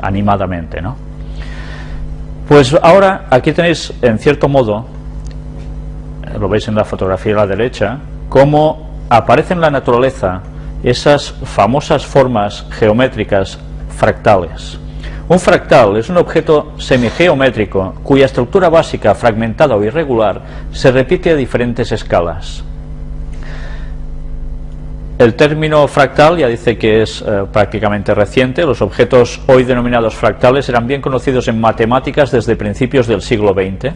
animadamente, ¿no? Pues ahora aquí tenéis, en cierto modo, lo veis en la fotografía a la derecha, cómo aparecen en la naturaleza esas famosas formas geométricas fractales. Un fractal es un objeto semigeométrico cuya estructura básica, fragmentada o irregular, se repite a diferentes escalas. El término fractal ya dice que es eh, prácticamente reciente. Los objetos hoy denominados fractales eran bien conocidos en matemáticas desde principios del siglo XX.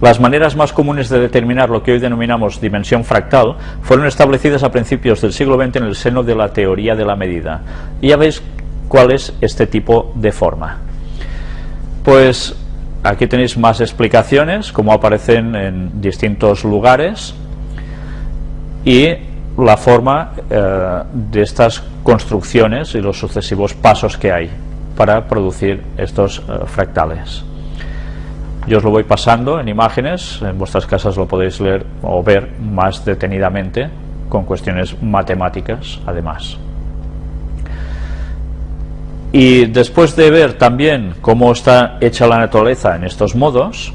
Las maneras más comunes de determinar lo que hoy denominamos dimensión fractal fueron establecidas a principios del siglo XX en el seno de la teoría de la medida. Y ya veis cuál es este tipo de forma. Pues aquí tenéis más explicaciones, cómo aparecen en distintos lugares y la forma eh, de estas construcciones y los sucesivos pasos que hay para producir estos eh, fractales. Yo os lo voy pasando en imágenes, en vuestras casas lo podéis leer o ver más detenidamente con cuestiones matemáticas además. Y después de ver también cómo está hecha la naturaleza en estos modos,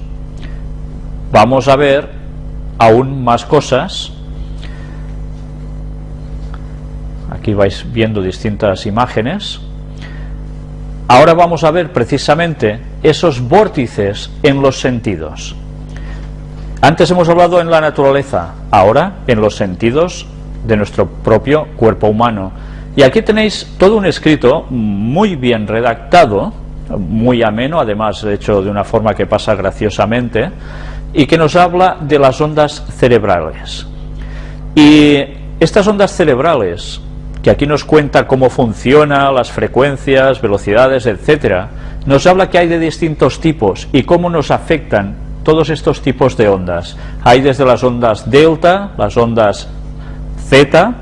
vamos a ver aún más cosas. Aquí vais viendo distintas imágenes. Ahora vamos a ver precisamente esos vórtices en los sentidos. Antes hemos hablado en la naturaleza, ahora en los sentidos de nuestro propio cuerpo humano. Y aquí tenéis todo un escrito muy bien redactado, muy ameno, además hecho de una forma que pasa graciosamente, y que nos habla de las ondas cerebrales. Y estas ondas cerebrales, que aquí nos cuenta cómo funciona, las frecuencias, velocidades, etcétera, nos habla que hay de distintos tipos y cómo nos afectan todos estos tipos de ondas. Hay desde las ondas delta, las ondas zeta,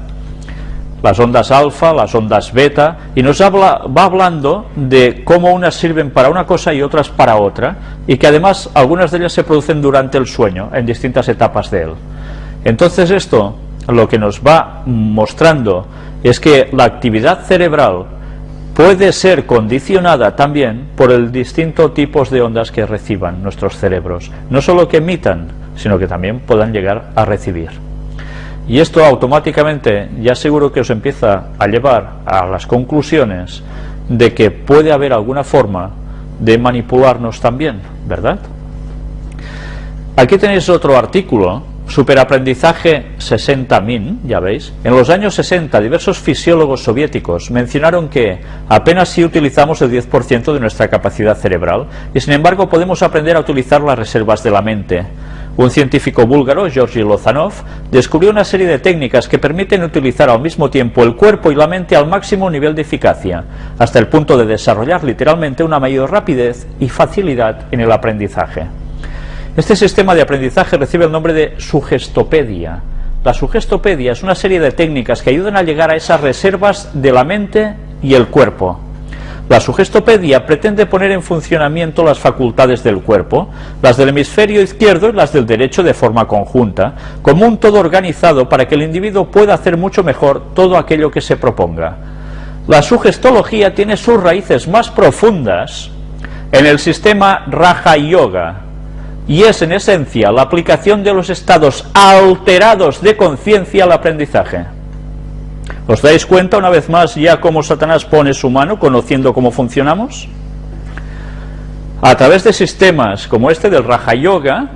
las ondas alfa, las ondas beta, y nos habla, va hablando de cómo unas sirven para una cosa y otras para otra, y que además algunas de ellas se producen durante el sueño, en distintas etapas de él. Entonces esto lo que nos va mostrando es que la actividad cerebral puede ser condicionada también por el distinto tipos de ondas que reciban nuestros cerebros, no solo que emitan, sino que también puedan llegar a recibir. Y esto automáticamente ya seguro que os empieza a llevar a las conclusiones de que puede haber alguna forma de manipularnos también, ¿verdad? Aquí tenéis otro artículo, Superaprendizaje 60.000, ya veis. En los años 60 diversos fisiólogos soviéticos mencionaron que apenas si utilizamos el 10% de nuestra capacidad cerebral y sin embargo podemos aprender a utilizar las reservas de la mente. Un científico búlgaro, Georgi Lozanov, descubrió una serie de técnicas que permiten utilizar al mismo tiempo el cuerpo y la mente al máximo nivel de eficacia, hasta el punto de desarrollar literalmente una mayor rapidez y facilidad en el aprendizaje. Este sistema de aprendizaje recibe el nombre de sugestopedia. La sugestopedia es una serie de técnicas que ayudan a llegar a esas reservas de la mente y el cuerpo. La sugestopedia pretende poner en funcionamiento las facultades del cuerpo, las del hemisferio izquierdo y las del derecho de forma conjunta, como un todo organizado para que el individuo pueda hacer mucho mejor todo aquello que se proponga. La sugestología tiene sus raíces más profundas en el sistema Raja Yoga, y es en esencia la aplicación de los estados alterados de conciencia al aprendizaje. ¿Os dais cuenta una vez más ya cómo Satanás pone su mano conociendo cómo funcionamos? A través de sistemas como este del Raja Yoga,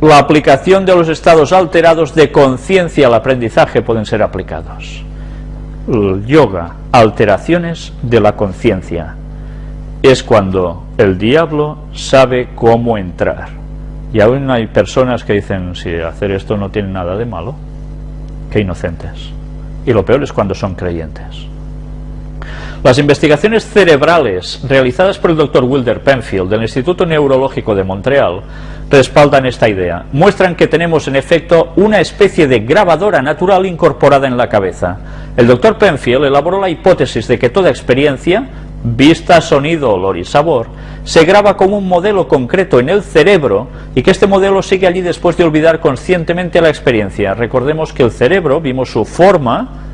la aplicación de los estados alterados de conciencia al aprendizaje pueden ser aplicados. El yoga, alteraciones de la conciencia, es cuando el diablo sabe cómo entrar. Y aún hay personas que dicen, si hacer esto no tiene nada de malo, que inocentes. Y lo peor es cuando son creyentes. Las investigaciones cerebrales realizadas por el Dr. Wilder Penfield del Instituto Neurológico de Montreal respaldan esta idea. Muestran que tenemos en efecto una especie de grabadora natural incorporada en la cabeza. El Dr. Penfield elaboró la hipótesis de que toda experiencia, vista, sonido, olor y sabor, se graba como un modelo concreto en el cerebro y que este modelo sigue allí después de olvidar conscientemente la experiencia. Recordemos que el cerebro, vimos su forma,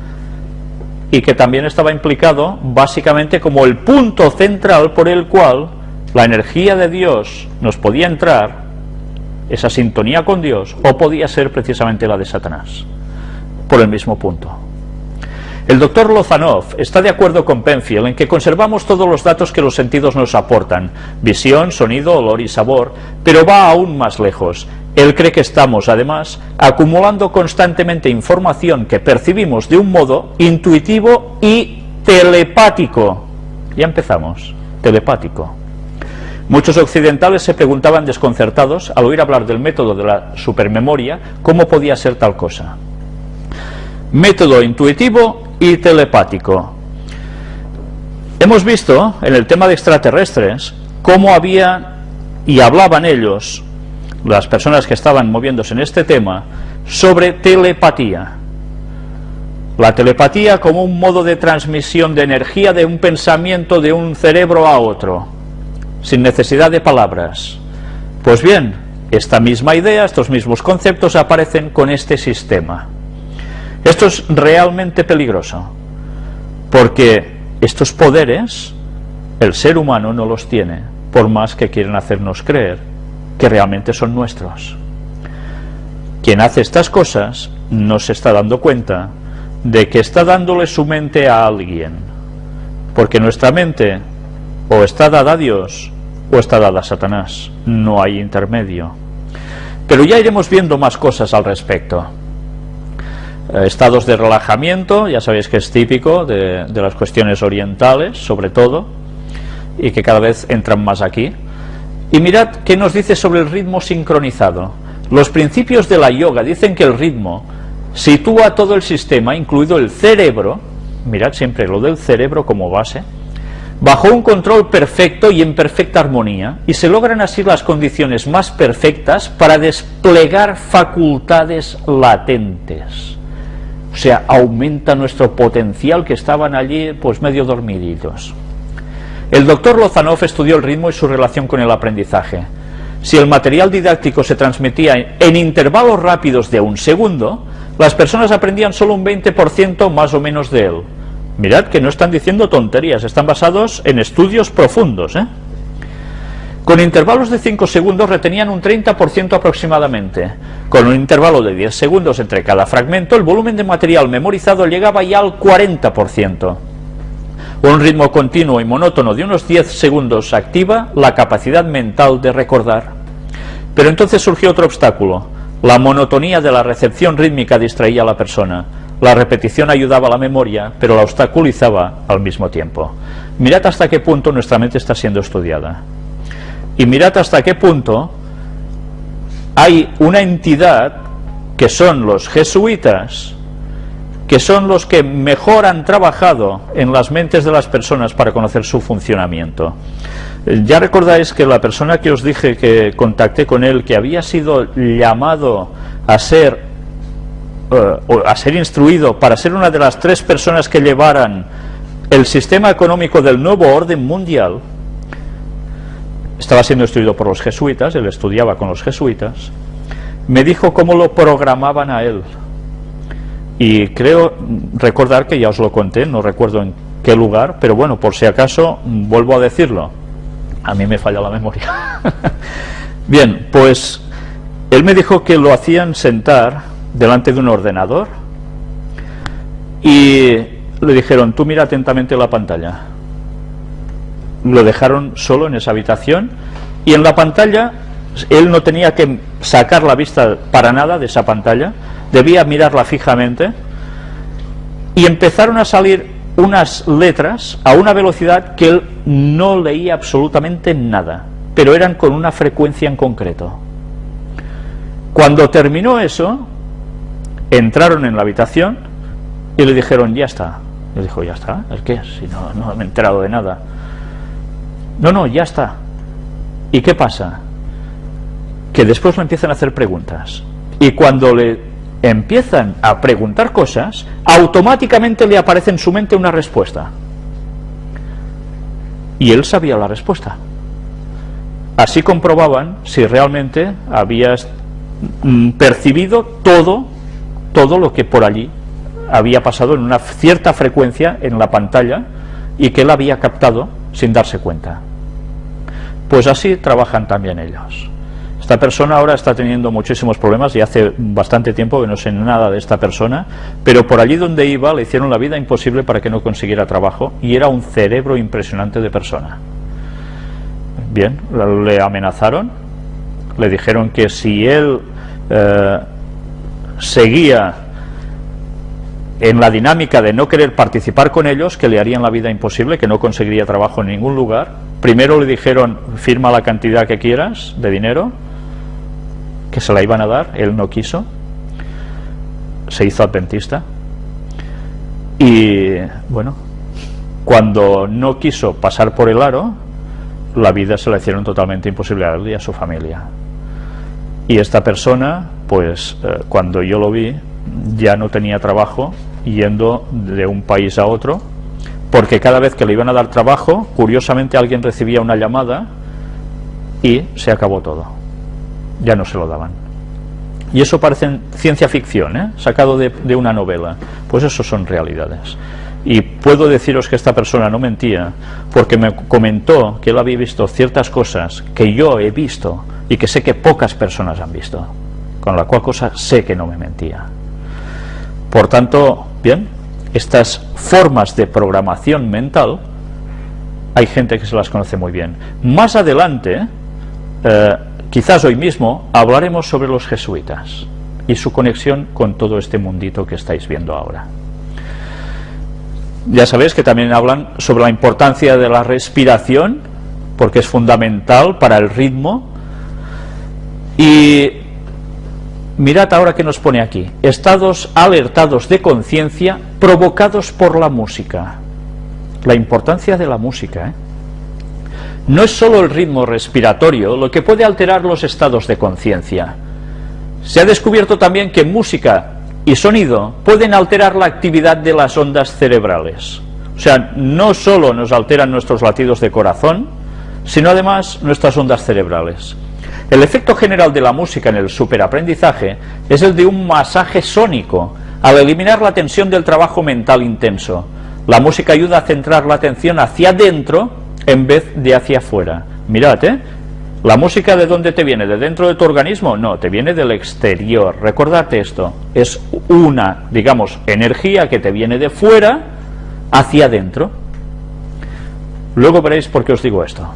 y que también estaba implicado básicamente como el punto central por el cual la energía de Dios nos podía entrar, esa sintonía con Dios, o podía ser precisamente la de Satanás, por el mismo punto. El doctor Lozanov está de acuerdo con Penfield en que conservamos todos los datos que los sentidos nos aportan, visión, sonido, olor y sabor, pero va aún más lejos. Él cree que estamos, además, acumulando constantemente información que percibimos de un modo intuitivo y telepático. Ya empezamos, telepático. Muchos occidentales se preguntaban desconcertados al oír hablar del método de la supermemoria cómo podía ser tal cosa. Método intuitivo y telepático. Hemos visto en el tema de extraterrestres cómo había y hablaban ellos, las personas que estaban moviéndose en este tema, sobre telepatía. La telepatía como un modo de transmisión de energía de un pensamiento de un cerebro a otro, sin necesidad de palabras. Pues bien, esta misma idea, estos mismos conceptos aparecen con este sistema. Esto es realmente peligroso, porque estos poderes el ser humano no los tiene, por más que quieren hacernos creer que realmente son nuestros. Quien hace estas cosas no se está dando cuenta de que está dándole su mente a alguien, porque nuestra mente o está dada a Dios o está dada a Satanás, no hay intermedio. Pero ya iremos viendo más cosas al respecto. Eh, estados de relajamiento, ya sabéis que es típico de, de, las cuestiones orientales, sobre todo, y que cada vez entran más aquí. Y mirad qué nos dice sobre el ritmo sincronizado. Los principios de la yoga dicen que el ritmo sitúa todo el sistema, incluido el cerebro, mirad siempre lo del cerebro como base, bajo un control perfecto y en perfecta armonía, y se logran así las condiciones más perfectas para desplegar facultades latentes o sea, aumenta nuestro potencial que estaban allí pues medio dormiditos. El doctor Lozanov estudió el ritmo y su relación con el aprendizaje. Si el material didáctico se transmitía en intervalos rápidos de un segundo, las personas aprendían solo un 20% más o menos de él. Mirad que no están diciendo tonterías, están basados en estudios profundos. ¿eh? Con intervalos de 5 segundos retenían un 30% aproximadamente. Con un intervalo de 10 segundos entre cada fragmento, el volumen de material memorizado llegaba ya al 40%. Un ritmo continuo y monótono de unos 10 segundos activa la capacidad mental de recordar. Pero entonces surgió otro obstáculo. La monotonía de la recepción rítmica distraía a la persona. La repetición ayudaba a la memoria, pero la obstaculizaba al mismo tiempo. Mirad hasta qué punto nuestra mente está siendo estudiada. Y mirad hasta qué punto hay una entidad que son los jesuitas, que son los que mejor han trabajado en las mentes de las personas para conocer su funcionamiento. Ya recordáis que la persona que os dije que contacté con él, que había sido llamado a ser, uh, a ser instruido para ser una de las tres personas que llevaran el sistema económico del nuevo orden mundial, estaba siendo instruido por los jesuitas, él estudiaba con los jesuitas, me dijo cómo lo programaban a él. Y creo recordar que ya os lo conté, no recuerdo en qué lugar, pero bueno, por si acaso vuelvo a decirlo. A mí me falla la memoria. Bien, pues él me dijo que lo hacían sentar delante de un ordenador y le dijeron, tú mira atentamente la pantalla lo dejaron solo en esa habitación y en la pantalla él no tenía que sacar la vista para nada de esa pantalla, debía mirarla fijamente y empezaron a salir unas letras a una velocidad que él no leía absolutamente nada, pero eran con una frecuencia en concreto. Cuando terminó eso, entraron en la habitación y le dijeron, ya está. Le dijo, ya está, ¿el qué? Si no, no me he enterado de nada. No, no, ya está. ¿Y qué pasa? Que después le empiezan a hacer preguntas. Y cuando le empiezan a preguntar cosas, automáticamente le aparece en su mente una respuesta. Y él sabía la respuesta. Así comprobaban si realmente había mm, percibido todo, todo lo que por allí había pasado en una cierta frecuencia en la pantalla y que él había captado sin darse cuenta. Pues así trabajan también ellos. Esta persona ahora está teniendo muchísimos problemas y hace bastante tiempo que no sé nada de esta persona, pero por allí donde iba le hicieron la vida imposible para que no consiguiera trabajo y era un cerebro impresionante de persona. Bien, le amenazaron, le dijeron que si él eh, seguía en la dinámica de no querer participar con ellos, que le harían la vida imposible, que no conseguiría trabajo en ningún lugar. Primero le dijeron, firma la cantidad que quieras de dinero, que se la iban a dar, él no quiso, se hizo adventista. Y bueno, cuando no quiso pasar por el aro, la vida se la hicieron totalmente imposible a él y a su familia. Y esta persona, pues eh, cuando yo lo vi, ya no tenía trabajo yendo de un país a otro, porque cada vez que le iban a dar trabajo, curiosamente alguien recibía una llamada y se acabó todo. Ya no se lo daban. Y eso parece ciencia ficción, ¿eh? sacado de, de una novela. Pues eso son realidades. Y puedo deciros que esta persona no mentía, porque me comentó que él había visto ciertas cosas que yo he visto y que sé que pocas personas han visto, con la cual cosa sé que no me mentía. Por tanto, bien, estas formas de programación mental, hay gente que se las conoce muy bien. Más adelante, eh, quizás hoy mismo, hablaremos sobre los jesuitas y su conexión con todo este mundito que estáis viendo ahora. Ya sabéis que también hablan sobre la importancia de la respiración, porque es fundamental para el ritmo, y mirad ahora que nos pone aquí, estados alertados de conciencia provocados por la música. La importancia de la música, ¿eh? No es solo el ritmo respiratorio lo que puede alterar los estados de conciencia. Se ha descubierto también que música y sonido pueden alterar la actividad de las ondas cerebrales. O sea, no solo nos alteran nuestros latidos de corazón, sino además nuestras ondas cerebrales. El efecto general de la música en el superaprendizaje es el de un masaje sónico, al eliminar la tensión del trabajo mental intenso. La música ayuda a centrar la atención hacia adentro en vez de hacia afuera. Mirad, ¿eh? ¿La música de dónde te viene? ¿De dentro de tu organismo? No, te viene del exterior. Recordate esto. Es una, digamos, energía que te viene de fuera hacia adentro. Luego veréis por qué os digo esto.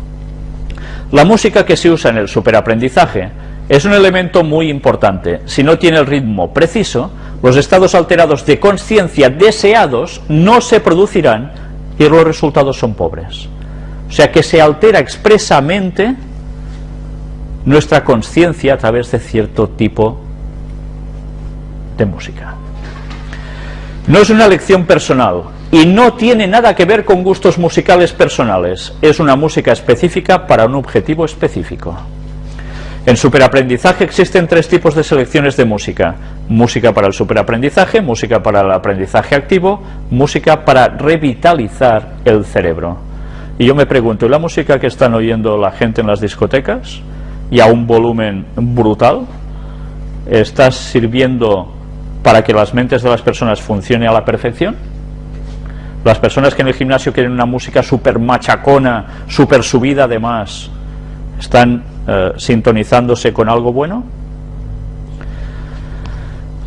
La música que se usa en el superaprendizaje es un elemento muy importante. Si no tiene el ritmo preciso, los estados alterados de conciencia deseados no se producirán y los resultados son pobres. O sea que se altera expresamente nuestra conciencia a través de cierto tipo de música. No es una lección personal, y no tiene nada que ver con gustos musicales personales, es una música específica para un objetivo específico. En superaprendizaje existen tres tipos de selecciones de música. Música para el superaprendizaje, música para el aprendizaje activo, música para revitalizar el cerebro. Y yo me pregunto, ¿y la música que están oyendo la gente en las discotecas? Y a un volumen brutal, ¿está sirviendo para que las mentes de las personas funcionen a la perfección? Las personas que en el gimnasio quieren una música súper machacona, súper subida además, ¿están eh, sintonizándose con algo bueno?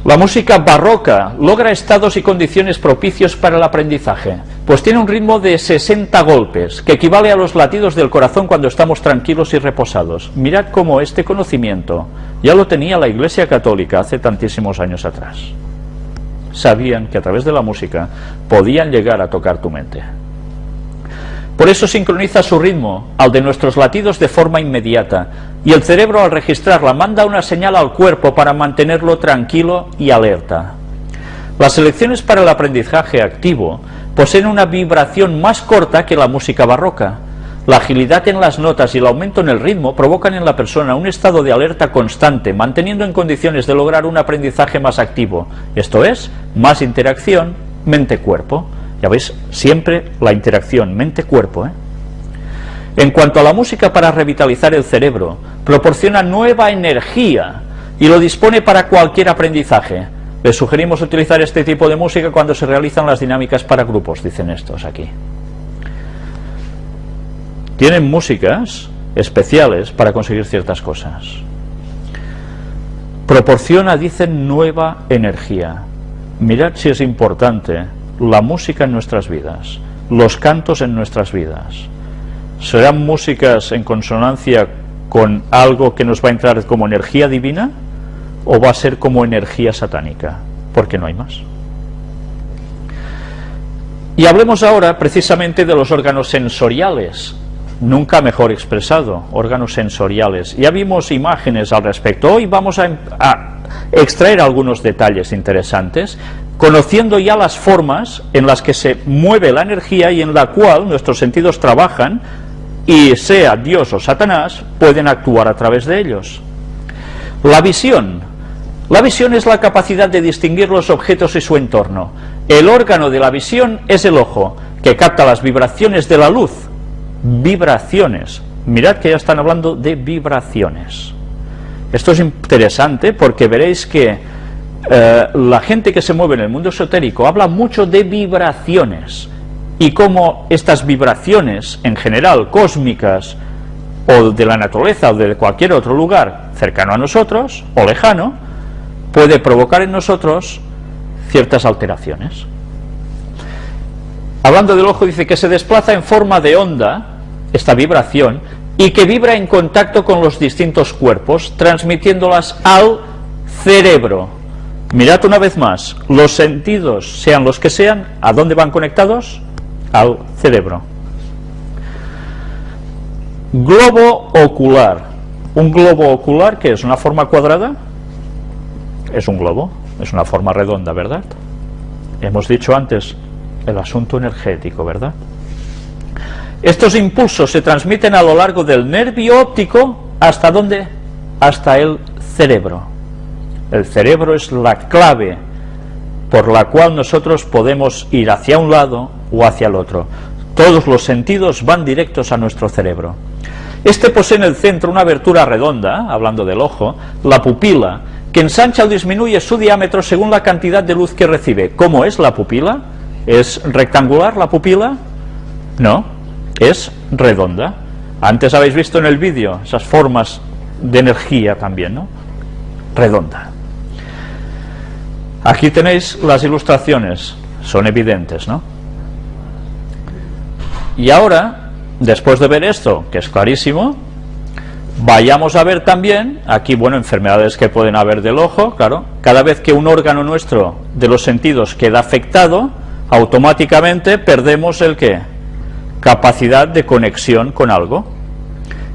La música barroca logra estados y condiciones propicios para el aprendizaje, pues tiene un ritmo de 60 golpes, que equivale a los latidos del corazón cuando estamos tranquilos y reposados. Mirad cómo este conocimiento ya lo tenía la Iglesia Católica hace tantísimos años atrás sabían que a través de la música podían llegar a tocar tu mente. Por eso sincroniza su ritmo al de nuestros latidos de forma inmediata y el cerebro al registrarla manda una señal al cuerpo para mantenerlo tranquilo y alerta. Las selecciones para el aprendizaje activo poseen una vibración más corta que la música barroca, la agilidad en las notas y el aumento en el ritmo provocan en la persona un estado de alerta constante, manteniendo en condiciones de lograr un aprendizaje más activo, esto es, más interacción mente-cuerpo. Ya veis, siempre la interacción mente-cuerpo. ¿eh? En cuanto a la música para revitalizar el cerebro, proporciona nueva energía y lo dispone para cualquier aprendizaje. Les sugerimos utilizar este tipo de música cuando se realizan las dinámicas para grupos, dicen estos aquí. Tienen músicas especiales para conseguir ciertas cosas. Proporciona, dicen, nueva energía. Mirad si es importante la música en nuestras vidas, los cantos en nuestras vidas. ¿Serán músicas en consonancia con algo que nos va a entrar como energía divina o va a ser como energía satánica? Porque no hay más. Y hablemos ahora precisamente de los órganos sensoriales, nunca mejor expresado, órganos sensoriales. Ya vimos imágenes al respecto, hoy vamos a, a extraer algunos detalles interesantes, conociendo ya las formas en las que se mueve la energía y en la cual nuestros sentidos trabajan y sea Dios o Satanás, pueden actuar a través de ellos. La visión. La visión es la capacidad de distinguir los objetos y su entorno. El órgano de la visión es el ojo, que capta las vibraciones de la luz. Vibraciones. Mirad que ya están hablando de vibraciones. Esto es interesante porque veréis que eh, la gente que se mueve en el mundo esotérico habla mucho de vibraciones y cómo estas vibraciones, en general cósmicas, o de la naturaleza o de cualquier otro lugar cercano a nosotros, o lejano, puede provocar en nosotros ciertas alteraciones. Hablando del ojo, dice que se desplaza en forma de onda, esta vibración, y que vibra en contacto con los distintos cuerpos, transmitiéndolas al cerebro. Mirad una vez más, los sentidos, sean los que sean, ¿a dónde van conectados? al cerebro. Globo ocular. Un globo ocular, que es una forma cuadrada, es un globo, es una forma redonda, ¿verdad? Hemos dicho antes el asunto energético, ¿verdad? Estos impulsos se transmiten a lo largo del nervio óptico, ¿hasta dónde? Hasta el cerebro. El cerebro es la clave por la cual nosotros podemos ir hacia un lado o hacia el otro. Todos los sentidos van directos a nuestro cerebro. Este posee en el centro una abertura redonda, hablando del ojo, la pupila, que ensancha o disminuye su diámetro según la cantidad de luz que recibe. ¿Cómo es la pupila? ¿Es rectangular la pupila? No, es redonda. Antes habéis visto en el vídeo esas formas de energía también, ¿no? Redonda. Aquí tenéis las ilustraciones, son evidentes, ¿no? Y ahora, después de ver esto, que es clarísimo, vayamos a ver también, aquí, bueno, enfermedades que pueden haber del ojo, claro, cada vez que un órgano nuestro de los sentidos queda afectado, automáticamente perdemos el qué? Capacidad de conexión con algo.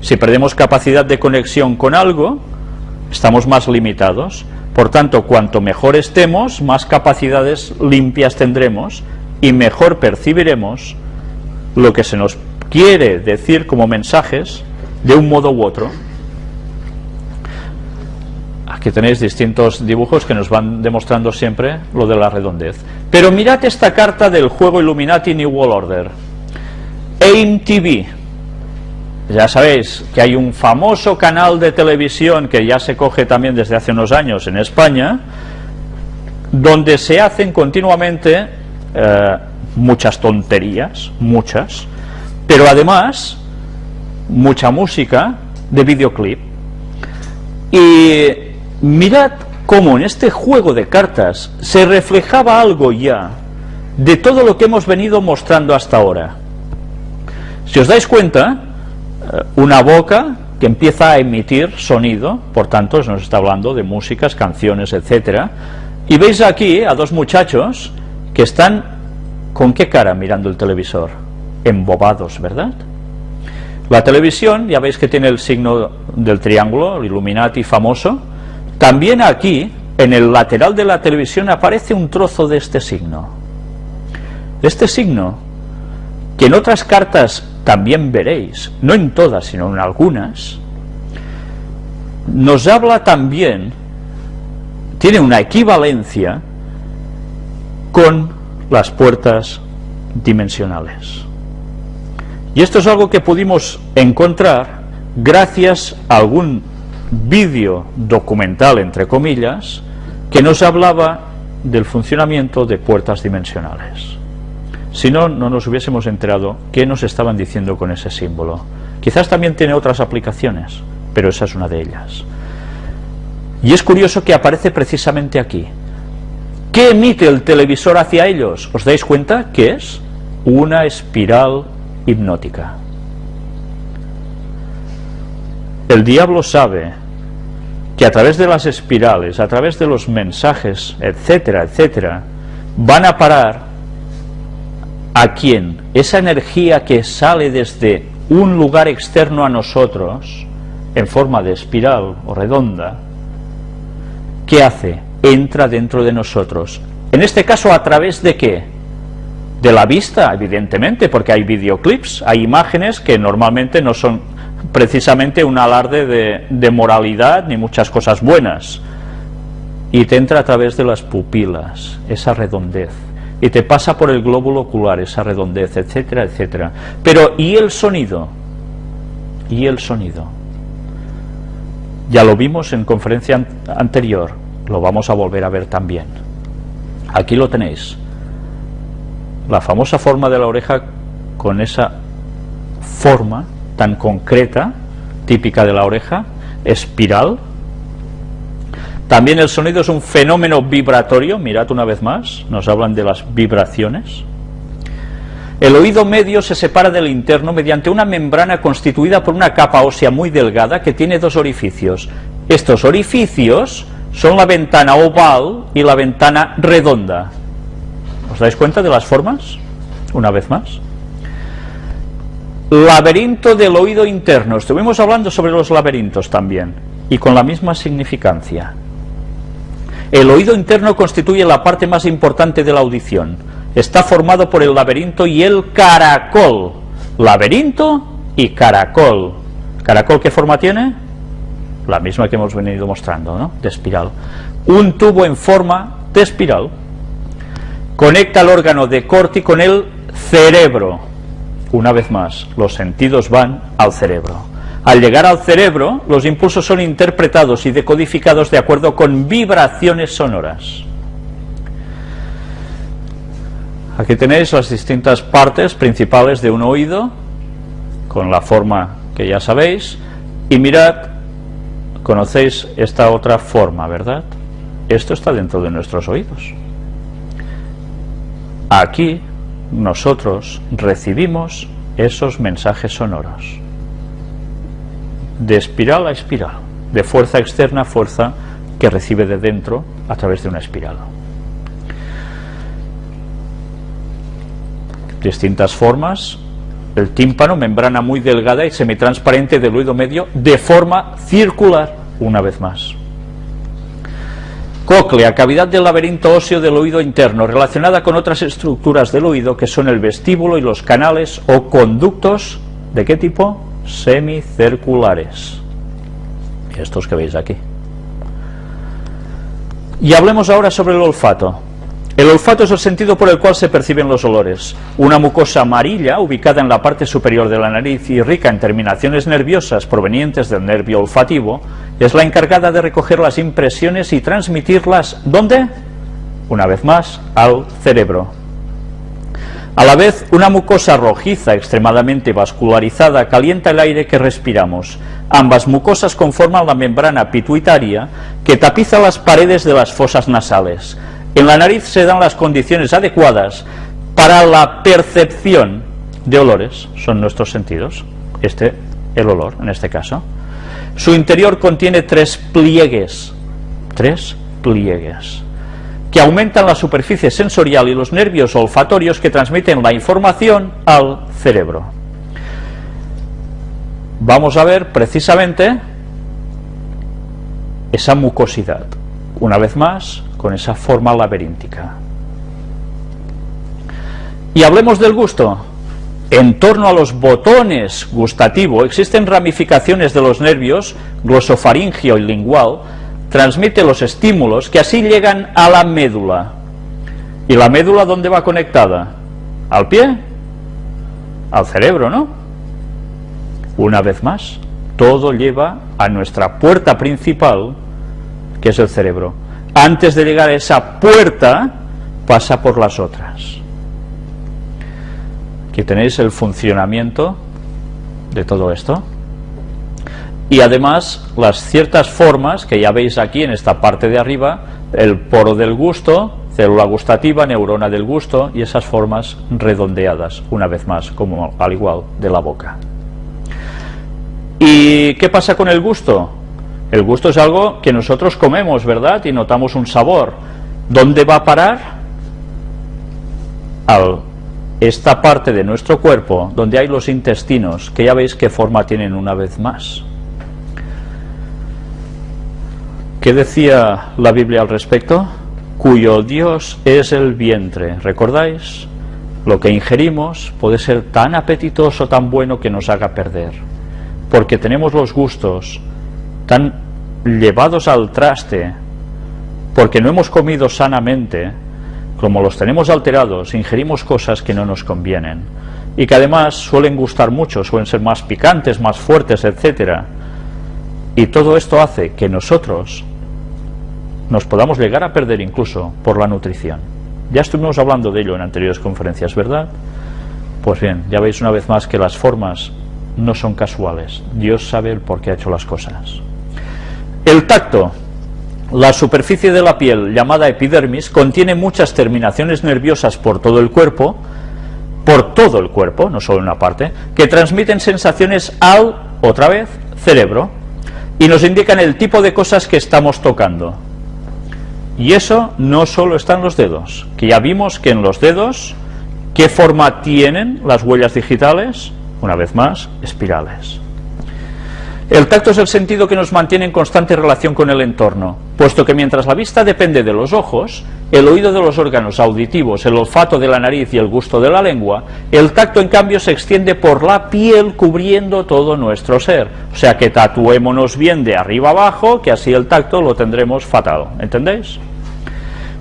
Si perdemos capacidad de conexión con algo, estamos más limitados. Por tanto, cuanto mejor estemos, más capacidades limpias tendremos y mejor percibiremos lo que se nos quiere decir como mensajes de un modo u otro. Aquí tenéis distintos dibujos que nos van demostrando siempre lo de la redondez. Pero mirad esta carta del juego Illuminati New World Order. AIM TV, ya sabéis que hay un famoso canal de televisión que ya se coge también desde hace unos años en España, donde se hacen continuamente eh, muchas tonterías, muchas, pero además mucha música de videoclip. Y mirad cómo en este juego de cartas se reflejaba algo ya de todo lo que hemos venido mostrando hasta ahora. Si os dais cuenta, eh, una boca que empieza a emitir sonido, por tanto nos está hablando de músicas, canciones, etcétera, y veis aquí a dos muchachos que están con qué cara mirando el televisor, embobados, ¿verdad? La televisión, ya veis que tiene el signo del triángulo, el Illuminati famoso, también aquí, en el lateral de la televisión, aparece un trozo de este signo. Este signo, que en otras cartas también veréis, no en todas, sino en algunas, nos habla también, tiene una equivalencia con las puertas dimensionales. Y esto es algo que pudimos encontrar gracias a algún vídeo documental, entre comillas, que nos hablaba del funcionamiento de puertas dimensionales. Si no, no nos hubiésemos enterado qué nos estaban diciendo con ese símbolo. Quizás también tiene otras aplicaciones, pero esa es una de ellas. Y es curioso que aparece precisamente aquí. ¿Qué emite el televisor hacia ellos? ¿Os dais cuenta que es? Una espiral hipnótica. El diablo sabe que a través de las espirales, a través de los mensajes, etcétera, etcétera, van a parar a quién? Esa energía que sale desde un lugar externo a nosotros, en forma de espiral o redonda, ¿qué hace? Entra dentro de nosotros. En este caso, ¿a través de qué? De la vista, evidentemente, porque hay videoclips, hay imágenes que normalmente no son precisamente un alarde de, moralidad ni muchas cosas buenas. Y te entra a través de las pupilas, esa redondez. Y te pasa por el glóbulo ocular, esa redondez, etcétera, etcétera. Pero, ¿y el sonido? ¿Y el sonido? Ya lo vimos en conferencia anterior, lo vamos a volver a ver también. Aquí lo tenéis. La famosa forma de la oreja con esa forma tan concreta, típica de la oreja, espiral. También el sonido es un fenómeno vibratorio, mirad una vez más, nos hablan de las vibraciones. El oído medio se separa del interno mediante una membrana constituida por una capa ósea muy delgada que tiene dos orificios. Estos orificios son la ventana oval y la ventana redonda. ¿Os dais cuenta de las formas? Una vez más laberinto del oído interno. Estuvimos hablando sobre los laberintos también, y con la misma significancia. El oído interno constituye la parte más importante de la audición. Está formado por el laberinto y el caracol. Laberinto y caracol. ¿Caracol qué forma tiene? La misma que hemos venido mostrando, ¿no? De espiral. Un tubo en forma de espiral conecta el órgano de Corti con el cerebro una vez más, los sentidos van al cerebro. Al llegar al cerebro, los impulsos son interpretados y decodificados de acuerdo con vibraciones sonoras. Aquí tenéis las distintas partes principales de un oído, con la forma que ya sabéis, y mirad, conocéis esta otra forma, ¿verdad? Esto está dentro de nuestros oídos. Aquí nosotros recibimos esos mensajes sonoros de espiral a espiral, de fuerza externa a fuerza que recibe de dentro a través de una espiral. Distintas formas, el tímpano, membrana muy delgada y semitransparente del oído medio, de forma circular, una vez más. Cóclea, cavidad del laberinto óseo del oído interno, relacionada con otras estructuras del oído que son el vestíbulo y los canales o conductos, ¿de qué tipo? Semicirculares. Estos que veis aquí. Y hablemos ahora sobre el olfato. El olfato es el sentido por el cual se perciben los olores. Una mucosa amarilla, ubicada en la parte superior de la nariz y rica en terminaciones nerviosas provenientes del nervio olfativo, es la encargada de recoger las impresiones y transmitirlas, ¿dónde? Una vez más, al cerebro. A la vez, una mucosa rojiza extremadamente vascularizada calienta el aire que respiramos. Ambas mucosas conforman la membrana pituitaria que tapiza las paredes de las fosas nasales. En la nariz se dan las condiciones adecuadas para la percepción de olores, son nuestros sentidos, este, el olor en este caso. Su interior contiene tres pliegues, tres pliegues, que aumentan la superficie sensorial y los nervios olfatorios que transmiten la información al cerebro. Vamos a ver precisamente esa mucosidad. Una vez más, con esa forma laberíntica. Y hablemos del gusto. En torno a los botones gustativo existen ramificaciones de los nervios glosofaringio y lingual, transmite los estímulos que así llegan a la médula. ¿Y la médula dónde va conectada? ¿Al pie? Al cerebro, ¿no? Una vez más, todo lleva a nuestra puerta principal, que es el cerebro. antes de llegar a esa puerta, pasa por las otras. Aquí tenéis el funcionamiento de todo esto. Y además las ciertas formas que ya veis aquí en esta parte de arriba, el poro del gusto, célula gustativa, neurona del gusto y esas formas redondeadas, una vez más, como al igual de la boca. ¿Y qué pasa con el gusto? El gusto es algo que nosotros comemos, ¿verdad? Y notamos un sabor. ¿Dónde va a parar? A esta parte de nuestro cuerpo, donde hay los intestinos, que ya veis qué forma tienen una vez más. ¿Qué decía la Biblia al respecto? Cuyo Dios es el vientre. ¿Recordáis? Lo que ingerimos puede ser tan apetitoso, tan bueno que nos haga perder. Porque tenemos los gustos tan llevados al traste, porque no hemos comido sanamente, como los tenemos alterados, ingerimos cosas que no nos convienen y que además suelen gustar mucho, suelen ser más picantes, más fuertes, etcétera. Y todo esto hace que nosotros nos podamos llegar a perder incluso por la nutrición. Ya estuvimos hablando de ello en anteriores conferencias, ¿verdad? Pues bien, ya veis una vez más que las formas no son casuales. Dios sabe el por qué ha hecho las cosas. El tacto, la superficie de la piel, llamada epidermis, contiene muchas terminaciones nerviosas por todo el cuerpo, por todo el cuerpo, no solo una parte, que transmiten sensaciones al, otra vez, cerebro, y nos indican el tipo de cosas que estamos tocando. Y eso no solo está en los dedos, que ya vimos que en los dedos, ¿qué forma tienen las huellas digitales? Una vez más, espirales. El tacto es el sentido que nos mantiene en constante relación con el entorno, puesto que mientras la vista depende de los ojos, el oído de los órganos auditivos, el olfato de la nariz y el gusto de la lengua, el tacto en cambio se extiende por la piel cubriendo todo nuestro ser. O sea que tatuémonos bien de arriba abajo, que así el tacto lo tendremos fatal. ¿Entendéis?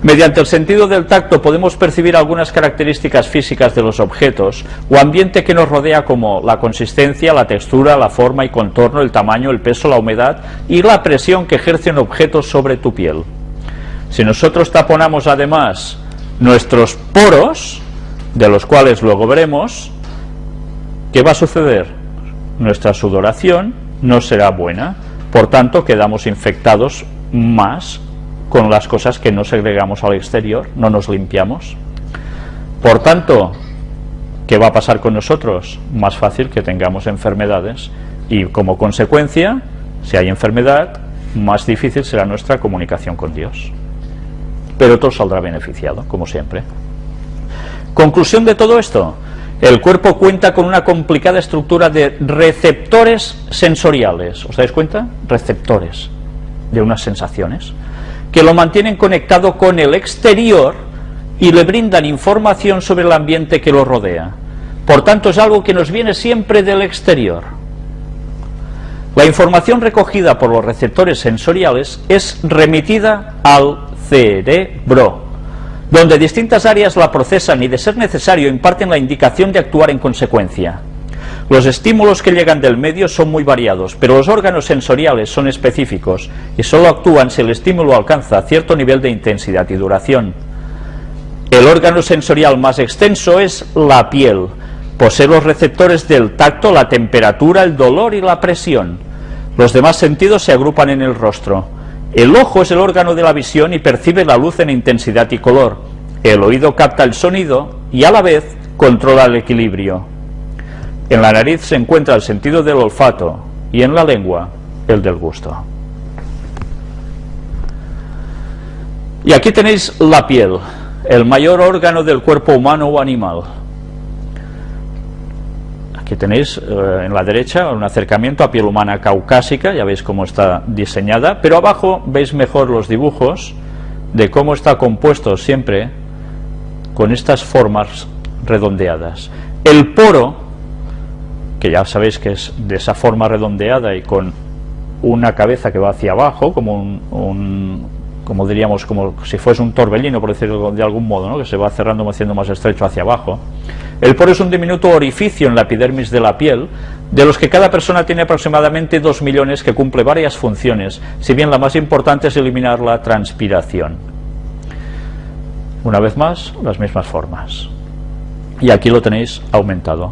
Mediante el sentido del tacto podemos percibir algunas características físicas de los objetos o ambiente que nos rodea como la consistencia, la textura, la forma y contorno, el tamaño, el peso, la humedad y la presión que ejercen objetos sobre tu piel. Si nosotros taponamos además nuestros poros, de los cuales luego veremos, ¿qué va a suceder? Nuestra sudoración no será buena, por tanto quedamos infectados más con las cosas que no segregamos al exterior, no nos limpiamos. Por tanto, ¿qué va a pasar con nosotros? Más fácil que tengamos enfermedades y como consecuencia, si hay enfermedad, más difícil será nuestra comunicación con Dios. Pero todo saldrá beneficiado, como siempre. Conclusión de todo esto, el cuerpo cuenta con una complicada estructura de receptores sensoriales. ¿Os dais cuenta? Receptores de unas sensaciones que lo mantienen conectado con el exterior y le brindan información sobre el ambiente que lo rodea. Por tanto, es algo que nos viene siempre del exterior. La información recogida por los receptores sensoriales es remitida al cerebro, donde distintas áreas la procesan y, de ser necesario, imparten la indicación de actuar en consecuencia. Los estímulos que llegan del medio son muy variados, pero los órganos sensoriales son específicos y solo actúan si el estímulo alcanza cierto nivel de intensidad y duración. El órgano sensorial más extenso es la piel. Posee los receptores del tacto, la temperatura, el dolor y la presión. Los demás sentidos se agrupan en el rostro. El ojo es el órgano de la visión y percibe la luz en intensidad y color. El oído capta el sonido y a la vez controla el equilibrio. En la nariz se encuentra el sentido del olfato y en la lengua el del gusto. Y aquí tenéis la piel, el mayor órgano del cuerpo humano o animal. Aquí tenéis eh, en la derecha un acercamiento a piel humana caucásica, ya veis cómo está diseñada, pero abajo veis mejor los dibujos de cómo está compuesto siempre con estas formas redondeadas. El poro que ya sabéis que es de esa forma redondeada y con una cabeza que va hacia abajo, como un, como diríamos, como si fuese un torbellino, por decirlo de algún modo, ¿no? que se va cerrando, haciendo más estrecho hacia abajo. El poro es un diminuto orificio en la epidermis de la piel, de los que cada persona tiene aproximadamente 2 millones que cumple varias funciones, si bien la más importante es eliminar la transpiración. Una vez más, las mismas formas. Y aquí lo tenéis aumentado.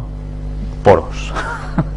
Poros.